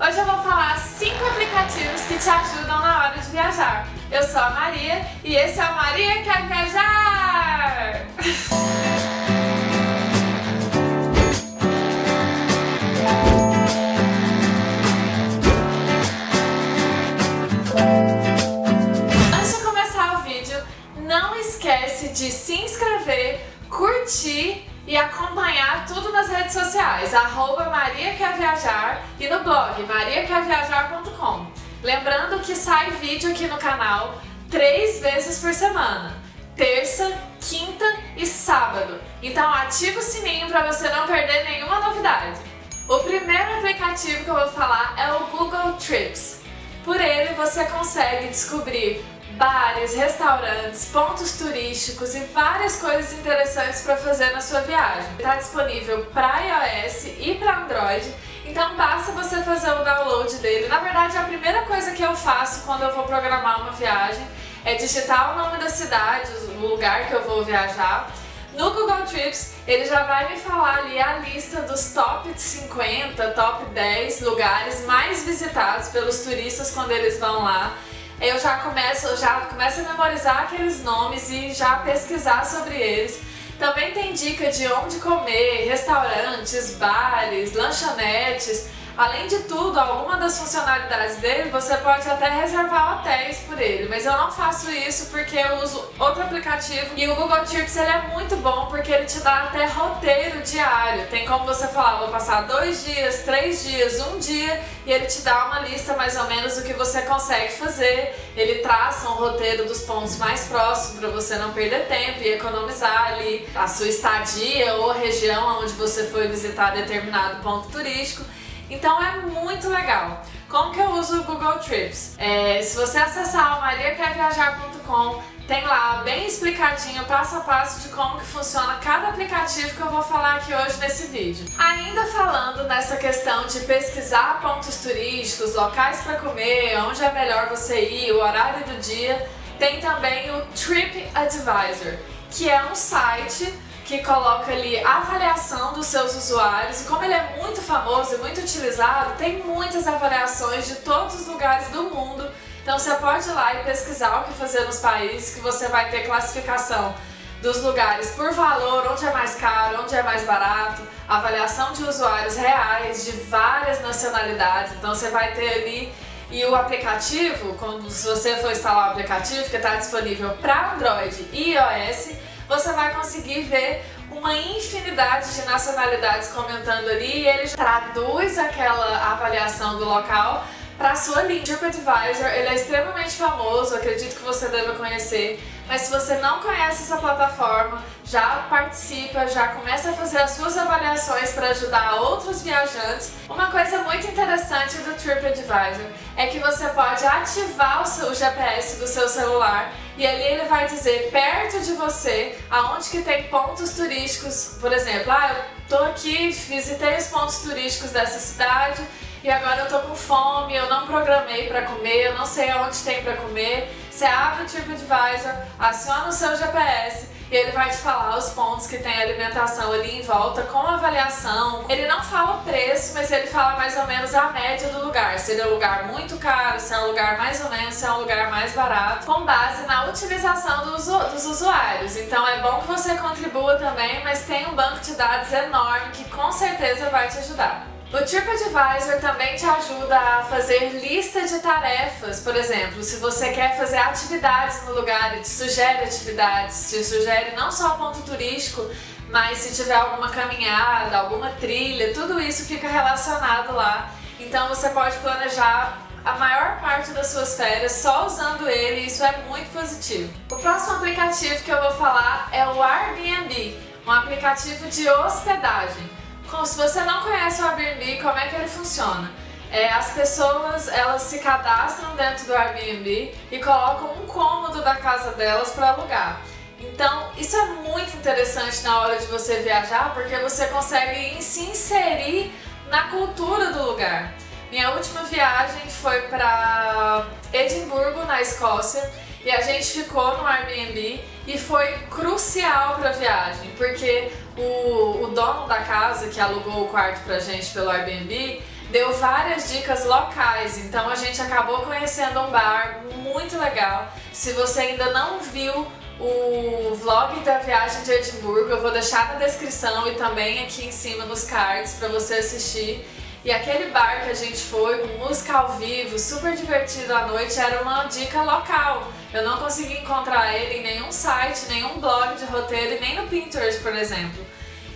Hoje eu vou falar 5 aplicativos que te ajudam na hora de viajar. Eu sou a Maria e esse é o Maria Quer Viajar! Antes de começar o vídeo, não esquece de se inscrever, curtir e acompanhar tudo nas redes sociais, arroba Maria Quer Viajar e no blog mariaquerviajar.com. Lembrando que sai vídeo aqui no canal três vezes por semana, terça, quinta e sábado. Então ativa o sininho para você não perder nenhuma novidade. O primeiro aplicativo que eu vou falar é o Google Trips. Por ele você consegue descobrir bares, restaurantes, pontos turísticos e várias coisas interessantes para fazer na sua viagem. Está disponível para iOS e para Android, então basta você fazer o download dele. Na verdade, a primeira coisa que eu faço quando eu vou programar uma viagem é digitar o nome da cidade, o lugar que eu vou viajar. No Google Trips, ele já vai me falar ali a lista dos top 50, top 10 lugares mais visitados pelos turistas quando eles vão lá eu já começo, já começo a memorizar aqueles nomes e já pesquisar sobre eles. Também tem dica de onde comer, restaurantes, bares, lanchonetes, Além de tudo, alguma das funcionalidades dele, você pode até reservar hotéis por ele, mas eu não faço isso porque eu uso outro aplicativo e o Google Trips ele é muito bom porque ele te dá até roteiro diário. Tem como você falar, vou passar dois dias, três dias, um dia e ele te dá uma lista mais ou menos do que você consegue fazer. Ele traça um roteiro dos pontos mais próximos para você não perder tempo e economizar ali a sua estadia ou a região onde você foi visitar determinado ponto turístico. Então é muito legal. Como que eu uso o Google Trips? É, se você acessar o mariaquerviajar.com, tem lá bem explicadinho, passo a passo de como que funciona cada aplicativo que eu vou falar aqui hoje nesse vídeo. Ainda falando nessa questão de pesquisar pontos turísticos, locais para comer, onde é melhor você ir, o horário do dia, tem também o Trip Advisor, que é um site que coloca ali a avaliação dos seus usuários e como ele é muito famoso e muito utilizado, tem muitas avaliações de todos os lugares do mundo. Então você pode ir lá e pesquisar o que fazer nos países que você vai ter classificação dos lugares por valor, onde é mais caro, onde é mais barato, avaliação de usuários reais de várias nacionalidades. Então você vai ter ali e o aplicativo, quando se você for instalar o aplicativo que está disponível para Android e iOS, você vai conseguir ver uma infinidade de nacionalidades comentando ali e ele traduz aquela avaliação do local para sua língua. TripAdvisor ele é extremamente famoso, acredito que você deve conhecer, mas se você não conhece essa plataforma, já participa, já começa a fazer as suas avaliações para ajudar outros viajantes. Uma coisa muito interessante do TripAdvisor é que você pode ativar o, seu, o GPS do seu celular e ali ele vai dizer perto de você aonde que tem pontos turísticos, por exemplo, ah, eu tô aqui, visitei os pontos turísticos dessa cidade e agora eu tô com fome, eu não programei para comer, eu não sei aonde tem para comer. Você abre o TripAdvisor, aciona o seu GPS e ele vai te falar os pontos que tem alimentação ali em volta com avaliação. Ele não fala o preço, mas ele fala mais ou menos a média do lugar. Se ele é um lugar muito caro, se é um lugar mais ou menos, se é um lugar mais barato, com base na utilização dos, dos usuários. Então é bom que você contribua também, mas tem um banco de dados enorme que com certeza vai te ajudar. O TripAdvisor também te ajuda a fazer lista de tarefas, por exemplo, se você quer fazer atividades no lugar, ele te sugere atividades, te sugere não só ponto turístico, mas se tiver alguma caminhada, alguma trilha, tudo isso fica relacionado lá. Então você pode planejar a maior parte das suas férias só usando ele e isso é muito positivo. O próximo aplicativo que eu vou falar é o Airbnb, um aplicativo de hospedagem. Como se você não conhece o Airbnb, como é que ele funciona? É, as pessoas elas se cadastram dentro do Airbnb e colocam um cômodo da casa delas para alugar. Então isso é muito interessante na hora de você viajar porque você consegue se inserir na cultura do lugar. Minha última viagem foi para Edimburgo, na Escócia, e a gente ficou no Airbnb e foi crucial para a viagem, porque o, o dono da casa que alugou o quarto pra gente pelo Airbnb, deu várias dicas locais, então a gente acabou conhecendo um bar muito legal. Se você ainda não viu o vlog da viagem de Edimburgo, eu vou deixar na descrição e também aqui em cima nos cards para você assistir. E aquele bar que a gente foi, com música ao vivo, super divertido à noite, era uma dica local. Eu não consegui encontrar ele em nenhum site, nenhum blog de roteiro e nem no Pinterest, por exemplo.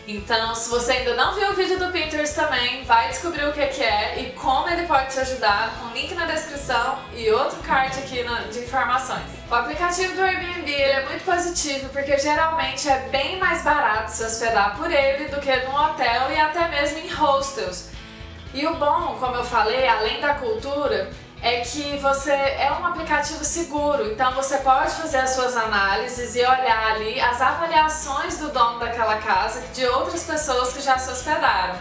Então, se você ainda não viu o vídeo do Pinterest também, vai descobrir o que, é e como ele pode te ajudar, com link na descrição e outro card aqui de informações. O aplicativo do Airbnb é muito positivo porque geralmente é bem mais barato se hospedar por ele do que num hotel e até mesmo em hostels. E o bom, como eu falei, além da cultura, é que você é um aplicativo seguro, então você pode fazer as suas análises e olhar ali as avaliações do dono daquela casa de outras pessoas que já se hospedaram.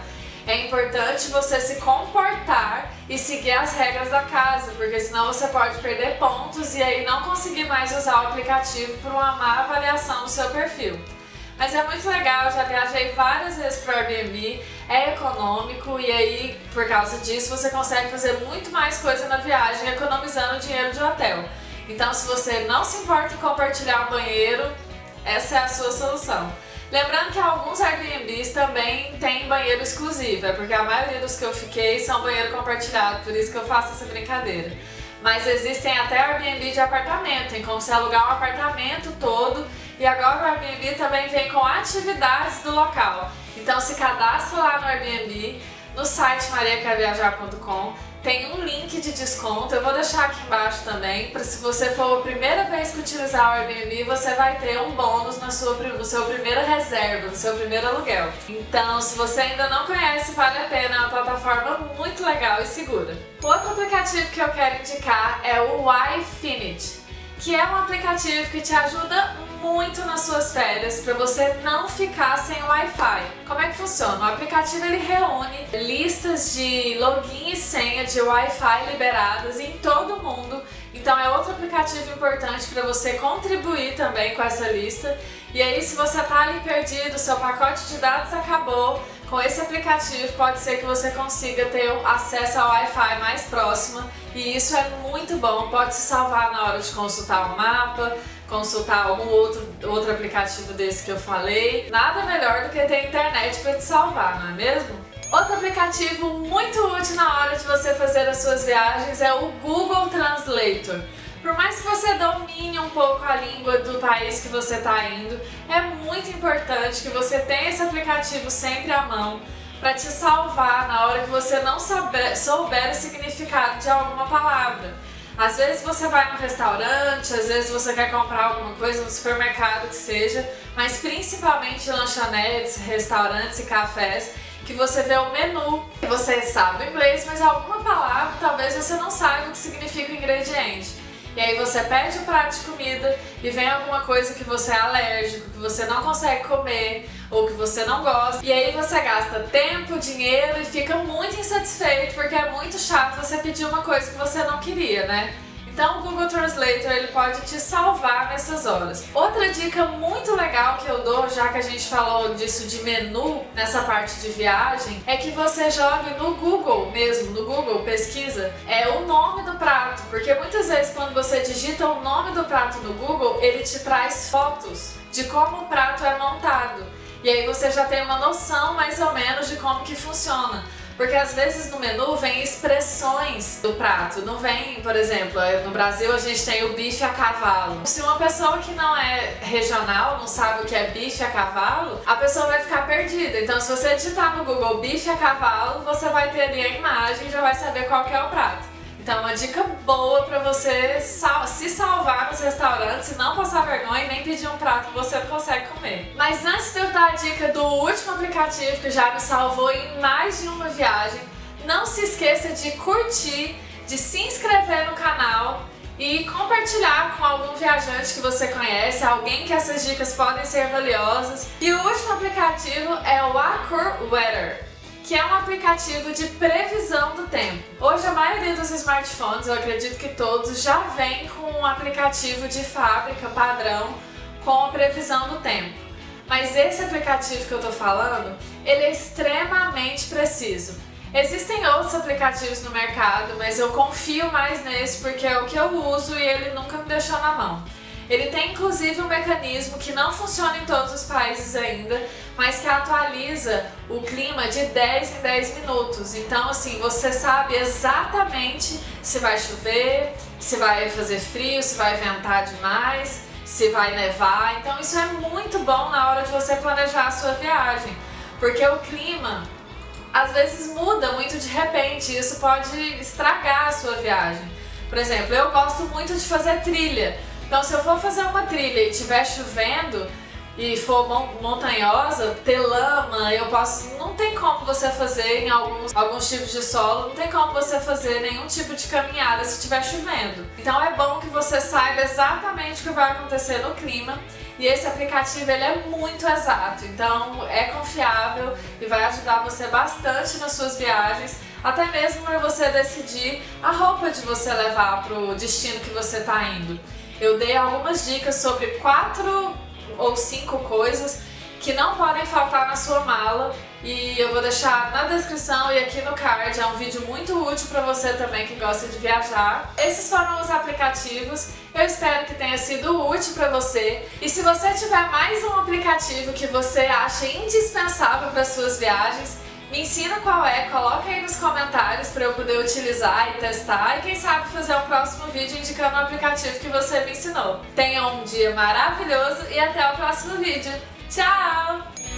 É importante você se comportar e seguir as regras da casa, porque senão você pode perder pontos e aí não conseguir mais usar o aplicativo por uma má avaliação do seu perfil. Mas é muito legal, já viajei várias vezes para o Airbnb, é econômico e aí, por causa disso, você consegue fazer muito mais coisa na viagem economizando dinheiro de hotel. Então, se você não se importa em compartilhar um banheiro, essa é a sua solução. Lembrando que alguns Airbnbs também têm banheiro exclusivo, é porque a maioria dos que eu fiquei são banheiro compartilhado, por isso que eu faço essa brincadeira. Mas existem até Airbnb de apartamento, em como se alugar um apartamento todo e agora o Airbnb também vem com atividades do local. Então se cadastra lá no Airbnb, no site mariaquerviajar.com, tem um link de desconto, eu vou deixar aqui embaixo também, para se você for a primeira vez que utilizar o Airbnb, você vai ter um bônus na sua, no seu primeira reserva, no seu primeiro aluguel. Então, se você ainda não conhece, vale a pena, é uma plataforma muito legal e segura. Outro aplicativo que eu quero indicar é o iFinity que é um aplicativo que te ajuda muito nas suas férias para você não ficar sem Wi-Fi. Como é que funciona? O aplicativo ele reúne listas de login e senha de Wi-Fi liberadas em todo o mundo. Então é outro aplicativo importante para você contribuir também com essa lista. E aí se você está ali perdido, seu pacote de dados acabou, com esse aplicativo pode ser que você consiga ter acesso ao Wi-Fi mais próximo e isso é muito bom, pode se salvar na hora de consultar o mapa, consultar algum outro, outro aplicativo desse que eu falei. Nada melhor do que ter internet para te salvar, não é mesmo? Outro aplicativo muito útil na hora de você fazer as suas viagens é o Google Translator. Por mais que você domine um pouco a língua do país que você está indo, é muito importante que você tenha esse aplicativo sempre à mão para te salvar na hora que você não souber, souber o significado de alguma palavra. Às vezes você vai no restaurante, às vezes você quer comprar alguma coisa no supermercado que seja, mas principalmente lanchonetes, restaurantes e cafés, que você vê o menu, você sabe o inglês, mas alguma palavra talvez você não saiba o que significa o ingrediente. E aí você pede o prato de comida e vem alguma coisa que você é alérgico, que você não consegue comer ou que você não gosta. E aí você gasta tempo, dinheiro e fica muito insatisfeito porque é muito chato você pedir uma coisa que você não queria, né? Então o Google Translator ele pode te salvar nessas horas. Outra dica muito legal que eu dou, já que a gente falou disso de menu nessa parte de viagem, é que você jogue no Google mesmo, no Google pesquisa, é o nome do prato, porque muitas vezes quando você digita o nome do prato no Google, ele te traz fotos de como o prato é montado. E aí você já tem uma noção mais ou menos de como que funciona. Porque às vezes no menu vem expressões do prato, não vem, por exemplo, é, no Brasil a gente tem o bife a cavalo. Se uma pessoa que não é regional não sabe o que é bife a cavalo, a pessoa vai ficar perdida. Então se você digitar no Google bife a cavalo, você vai ter ali a imagem e já vai saber qual é o prato. Então uma dica boa para você sal se salvar nos restaurantes não passar vergonha e nem pedir um prato que você não consegue comer. Mas antes de eu dar a dica do último aplicativo que já me salvou em mais de uma viagem, não se esqueça de curtir, de se inscrever no canal e compartilhar com algum viajante que você conhece, alguém que essas dicas podem ser valiosas. E o último aplicativo é o Acur Weather que é um aplicativo de previsão do tempo. Smartphones, eu acredito que todos, já vem com um aplicativo de fábrica padrão com a previsão do tempo. Mas esse aplicativo que eu estou falando, ele é extremamente preciso. Existem outros aplicativos no mercado, mas eu confio mais nesse porque é o que eu uso e ele nunca me deixou na mão. Ele tem inclusive um mecanismo que não funciona em todos os países ainda, mas que atualiza o clima de 10 em 10 minutos. Então assim, você sabe exatamente se vai chover, se vai fazer frio, se vai ventar demais, se vai nevar. Então isso é muito bom na hora de você planejar a sua viagem, porque o clima às vezes muda muito de repente, isso pode estragar a sua viagem. Por exemplo, eu gosto muito de fazer trilha, então se eu for fazer uma trilha e estiver chovendo e for montanhosa, ter lama, eu posso. Não tem como você fazer em alguns, alguns tipos de solo, não tem como você fazer nenhum tipo de caminhada se estiver chovendo. Então é bom que você saiba exatamente o que vai acontecer no clima e esse aplicativo ele é muito exato, então é confiável e vai ajudar você bastante nas suas viagens, até mesmo para você decidir a roupa de você levar para o destino que você está indo. Eu dei algumas dicas sobre quatro ou cinco coisas que não podem faltar na sua mala. E eu vou deixar na descrição e aqui no card, é um vídeo muito útil para você também que gosta de viajar. Esses foram os aplicativos, eu espero que tenha sido útil para você. E se você tiver mais um aplicativo que você acha indispensável para suas viagens, me ensina qual é, coloca aí nos comentários para eu poder utilizar e testar e quem sabe fazer um próximo vídeo indicando o aplicativo que você me ensinou. Tenha um dia maravilhoso e até o próximo vídeo. Tchau!